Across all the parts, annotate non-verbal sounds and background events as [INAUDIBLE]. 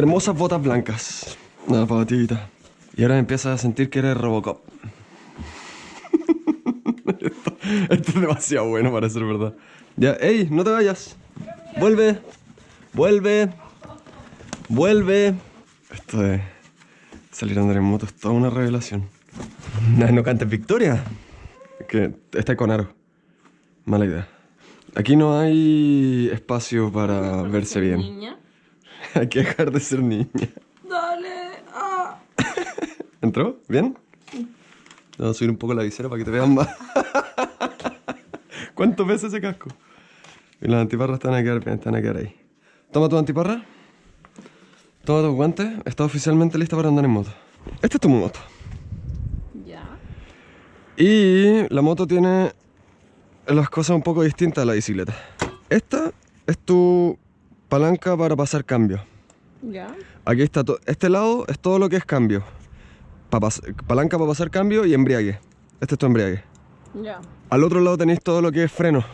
hermosas botas blancas. Una patita. Y ahora empiezas a sentir que eres Robocop. [LAUGHS] esto, es demasiado bueno para ser verdad. Ya, ey, no te vayas. Vuelve. Vuelve. Vuelve. Esto de salir a andar en moto es toda una revelación. [LAUGHS] No, no cantes victoria. Que está con aro. Mala idea. Aquí no hay espacio para verse bien. [LAUGHS] Hay que dejar de ser niña. Dale. Ah. [LAUGHS] ¿Entró? ¿Bien? Vamos a subir un poco la visera para que te vean más. [LAUGHS] ¿Cuánto pesa ese casco? Y las antiparras están a quedar bien, están a quedar ahí. Toma tu antiparra. Toma tus guantes. Está oficialmente lista para andar en moto. Esta es tu moto. Ya. Y la moto tiene las cosas un poco distintas a la bicicleta. Esta es tu palanca para pasar cambio. Ya. Aquí está, este lado es todo lo que es cambio. Pa palanca para pasar cambio y embriague. Este es tu embriague. Ya. Al otro lado tenéis todo lo que es freno.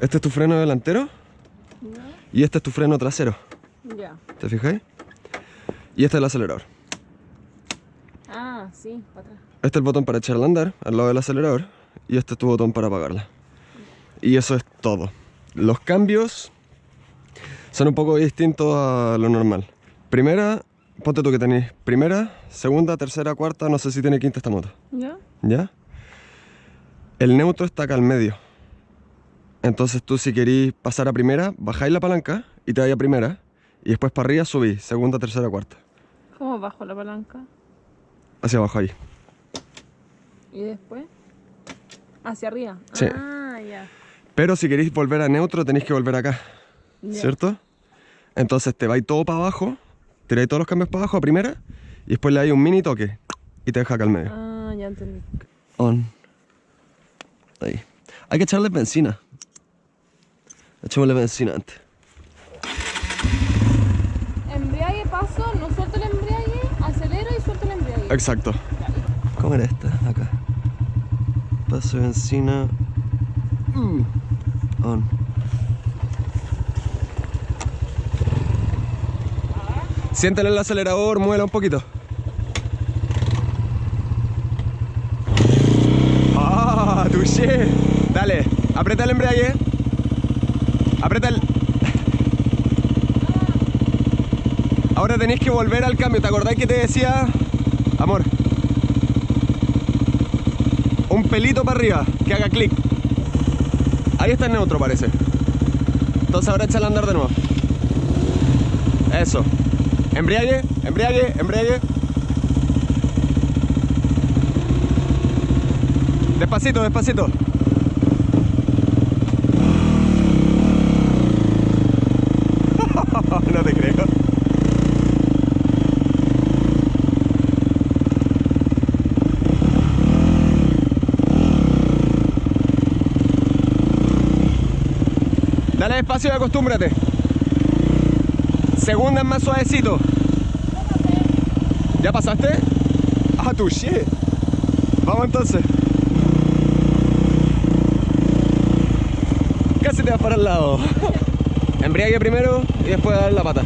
Este es tu freno delantero Ya. y este es tu freno trasero. Ya. ¿Te fijáis? Y este es el acelerador. Ah, sí, para atrás. Este es el botón para echarla a andar al lado del acelerador y este es tu botón para apagarla. Y eso es todo. Los cambios son un poco distintos a lo normal. Primera, ponte tú que tenéis primera, segunda, tercera, cuarta, no sé si tiene quinta esta moto. Ya. ¿Ya? El neutro está acá al medio. Entonces tú si queréis pasar a primera, bajáis la palanca y te vais a primera. Y después para arriba subís, segunda, tercera, cuarta. ¿Cómo bajo la palanca? Hacia abajo ahí. ¿Y después? Hacia arriba. Sí. Ah, ya. Pero si queréis volver a neutro tenéis que volver acá. ¿Cierto? Entonces te vais todo para abajo, tiráis todos los cambios para abajo a primera y después le dais un mini toque y te deja acá al medio. Ah, ya entendí. On. Ahí. Hay que echarle benzina. Echémosle benzina antes. Embriague, paso, no suelto el embriague, acelero y suelto el embriague. Exacto. ¿Cómo era esta? Acá. Paso de benzina. Uh. On. Siéntale el acelerador, muela un poquito. ¡Ah! ¡Touché! Dale, aprieta el embrague. Aprieta el. Ahora tenéis que volver al cambio. ¿Te acordáis que te decía, amor? Un pelito para arriba, que haga clic. Ahí está el neutro, parece. Entonces ahora échale a andar de nuevo. Eso. Embriague, embriague, embriague. Despacito, despacito. [LAUGHS] no te creo. Dale despacio y acostúmbrate. Segunda más suavecito. ¿Ya pasaste? Ah, tu shit. Vamos entonces. Casi te vas para el lado. [LAUGHS] Embriague primero y después dar la pata.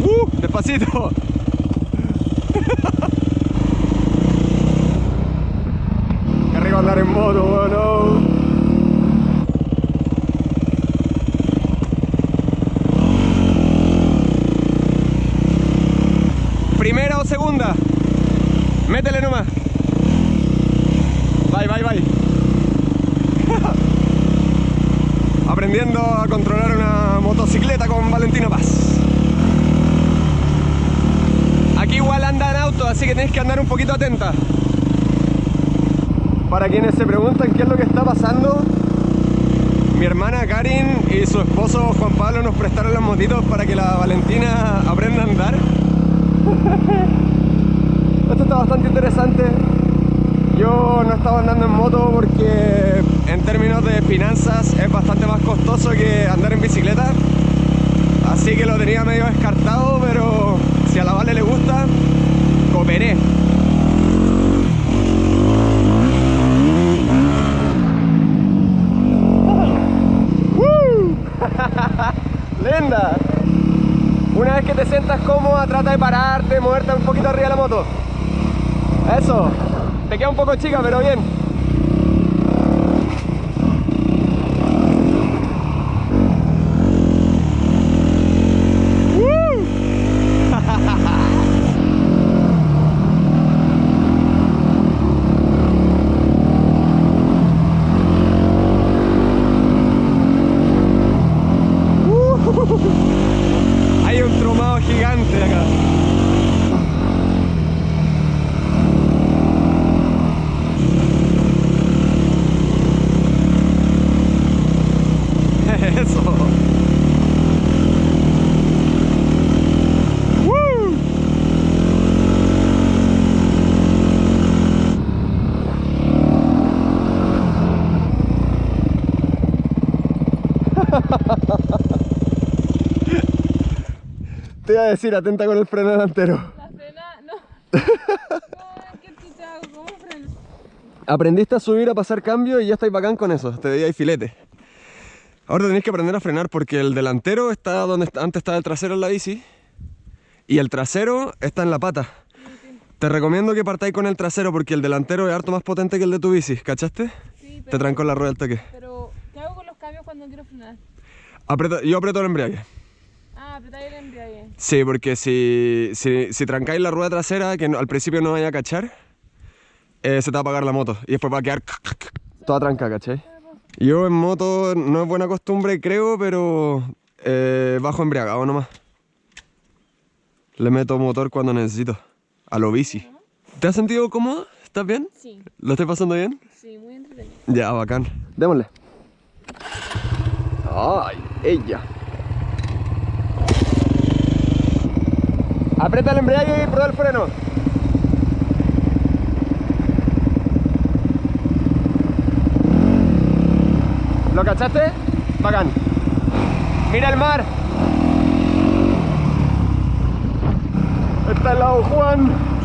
Uh, despacito. [LAUGHS] Qué rico andar en moto, bueno. ¿Primera o segunda? Métele nomás. Bye, bye, bye. [LAUGHS] Aprendiendo a controlar una motocicleta con Valentino Paz. Aquí igual anda en auto, así que tienes que andar un poquito atenta. Para quienes se preguntan qué es lo que está pasando, mi hermana Karin y su esposo Juan Pablo nos prestaron las motitos para que la Valentina aprenda a andar. [LAUGHS] Esto está bastante interesante. Yo no estaba andando en moto porque en términos de finanzas es bastante más costoso que andar en bicicleta. Así que lo tenía medio descartado, pero si a la Vale le gusta, cooperé. [LAUGHS] [LAUGHS] ¡Linda! Una vez que te sientas cómoda, trata de pararte, moverte un poquito arriba de la moto. Eso. Te queda un poco chica, pero bien. Hay un tromado gigante acá. Eso. ¡Woo! [LAUGHS] Te iba a decir, atenta con el freno delantero. La frena, no. [LAUGHS] Qué ¿cómo freno? Aprendiste a subir, a pasar cambio y ya estáis bacán con eso. Te veía ahí filete. Ahora tenéis que aprender a frenar porque el delantero está donde antes estaba el trasero en la bici y el trasero está en la pata. Te recomiendo que partáis con el trasero porque el delantero es harto más potente que el de tu bici, ¿cachaste? Sí, Te pero, trancó la rueda al toque. pero ¿qué hago con los cambios cuando quiero frenar? Yo aprieto el embrague. Ah, apretar el embrague. Sí, porque si, si, si trancáis la rueda trasera, que no- al principio no vaya a cachar, eh, se te va a apagar la moto y después va a quedar toda tranca, ¿cachai? Yo en moto no es buena costumbre, creo, pero eh, bajo embriagado nomás. Le meto motor cuando necesito, a lo bici. ¿Te has sentido cómodo? ¿Estás bien? Sí, ¿Lo estás pasando bien? sí, muy entretenido. Ya, bacán. Démosle. Ay, ella. Aprieta el embrague y prueba el freno. ¿Lo cachaste? Bacán. Mira el mar. Está el lado Juan.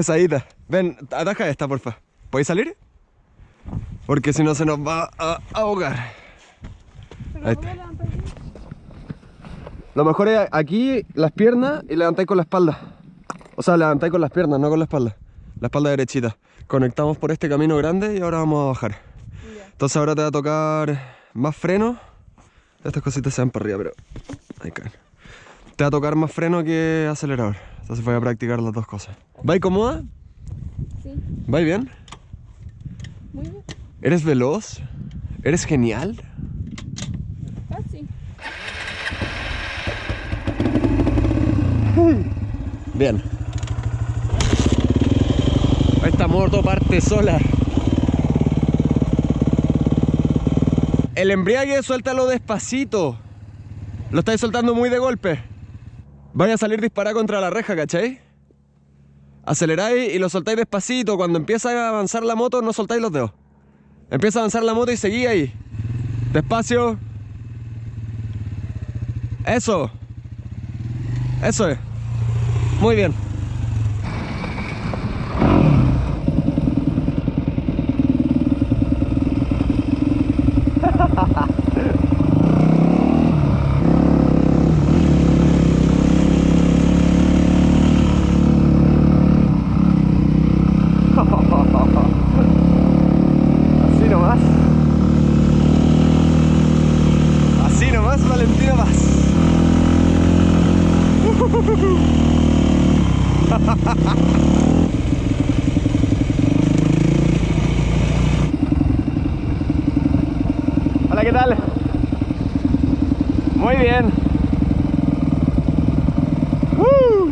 Es pesadita. Ven, ataja esta, porfa. ¿Podéis salir? Porque si no se nos va a ahogar. Lo mejor es aquí las piernas y levantáis con la espalda. O sea, levantáis con las piernas, no con la espalda. La espalda derechita. Conectamos por este camino grande y ahora vamos a bajar. Entonces ahora te va a tocar más freno. Estas cositas se van para arriba, pero ahí caen. Te va a tocar más freno que acelerador. Entonces voy a practicar las dos cosas. ¿Vais cómoda? Sí, ¿Vais bien? muy bien. ¿Eres veloz? ¿Eres genial? Casi. Bien. Esta moto parte sola. El embriague suéltalo despacito. Lo estáis soltando muy de golpe. Vaya a salir disparado contra la reja, ¿cachai? Aceleráis y lo soltáis despacito. Cuando empieza a avanzar la moto, no soltáis los dedos. Empieza a avanzar la moto y seguí ahí. Despacio. Eso. Eso es. Muy bien. [LAUGHS] Así nomás. Así nomás, Valentina Paz. [LAUGHS] Hola, ¿qué tal? Muy bien. ¡Uh!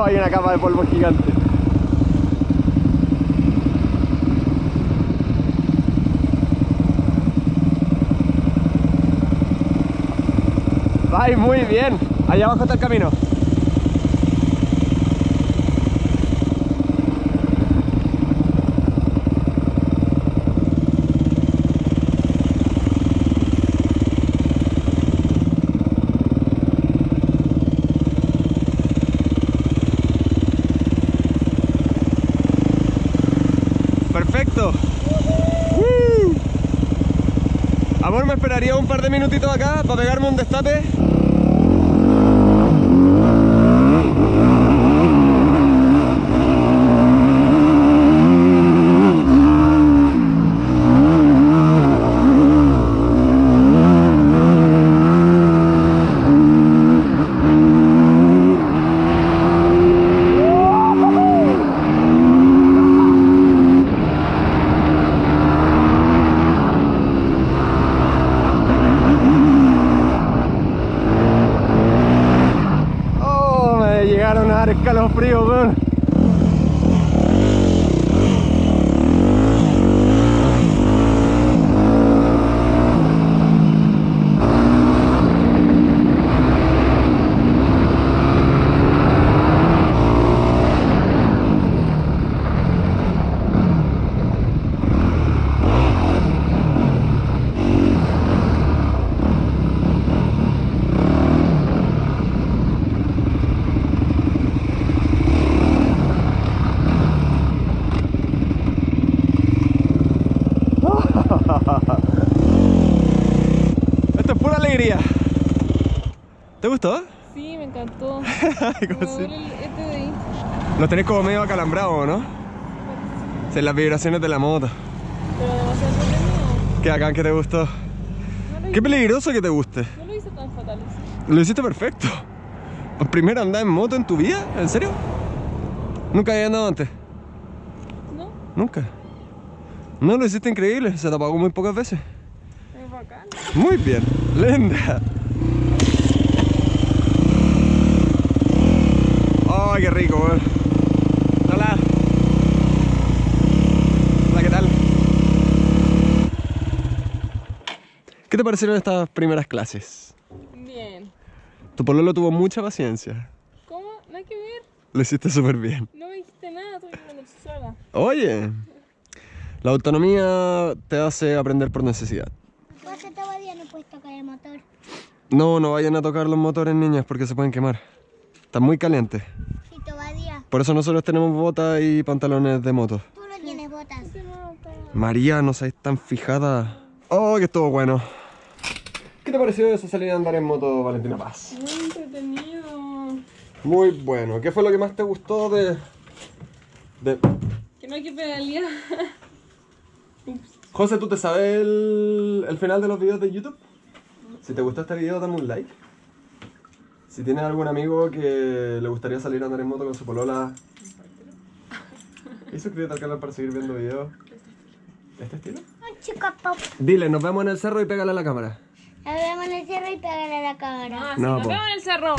[LAUGHS] Hay una capa de polvo gigante. Ay, muy bien. Allá abajo está el camino. perfecto. Amor, me esperaría un par de minutitos acá para pegarme un destape. Esto es pura alegría. ¿Te gustó? Sí, me encantó. [LAUGHS] Me sí. el- este de ahí. Lo tenés como medio acalambrado, ¿no? Sí, las vibraciones de la moto. Pero demasiado. Qué acá que te gustó. No Qué peligroso que te guste. no lo hice tan fatal. Lo hiciste perfecto. ¿Por primera andar en moto en tu vida? ¿En serio? ¿Nunca habías andado antes? ¿No? Nunca. No, lo hiciste increíble. Se te apagó muy pocas veces. Es bacán. Muy bien. Linda. Ay, qué rico, weón. Hola. Hola, ¿qué tal? ¿Qué te parecieron estas primeras clases? Bien. Tu pololo tuvo mucha paciencia. ¿Cómo? No hay que ver. Lo hiciste súper bien. No me dijiste nada, tuve que aprender sola. Oye, la autonomía te hace aprender por necesidad. Pues todavía no puedes tocar el motor. No, no vayan a tocar los motores, niñas, porque se pueden quemar. Están muy calientes. Sí, todavía. Por eso nosotros tenemos botas y pantalones de moto. Tú no tienes botas. María, no seas tan fijada. Oh, que estuvo bueno. ¿Qué te pareció eso salir a andar en moto, Valentina Paz? Muy entretenido. Muy bueno. ¿Qué fue lo que más te gustó de... de... Que no hay que pedalear. [LAUGHS] José, ¿tú te sabes el, el final de los videos de YouTube? Si te gustó este video, dame un like. Si tienes algún amigo que le gustaría salir a andar en moto con su polola... [LAUGHS] Y suscríbete al canal para seguir viendo videos de este estilo. Un chico pop. Dile, nos vemos en el cerro y pégale a la cámara. La vemos en el cerro y pégale a la cámara. Ah, sí, No, nos vemos en el cerro.